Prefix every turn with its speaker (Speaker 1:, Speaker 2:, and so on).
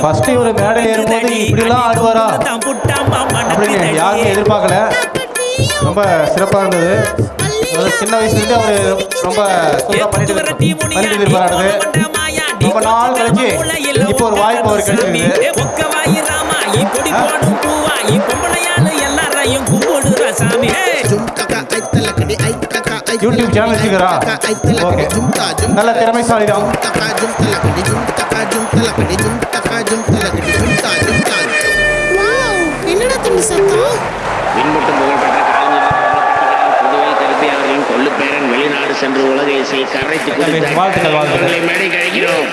Speaker 1: First இவர் மேடை ஏறும்போது இப்படிலாம் ஆடுவாரா? அப்படின்னு யாருமே எதிர்பார்க்கல. ரொம்ப சிறப்பாக இருந்தது. சின்ன வயசுலேருந்து அவர் ரொம்ப சூப்பராக பண்ணிட்டு பண்ணிட்டு இருப்பாரு ரொம்ப நாள் கழிச்சு இப்போ ஒரு வாய்ப்பு அவர் கிடைச்சிருக்கு. யூடியூப் சேனல் வச்சுக்கிறா? ஓகே. நல்ல திறமைசாலி தான்.
Speaker 2: வாவ் என்னடா தம்பி சத்தம்?
Speaker 3: பின்பற்றும் புகழ்பெற்ற கலைஞர் புதுவை கருப்பி அவர்களின் கொள்ளுப்பேரன் வெளிநாடு சென்று உலக இசையை கரைத்து
Speaker 1: வாழ்த்துக்கள், வாழ்த்துக்கள்.
Speaker 3: மேடை கழிக்கிறோம்.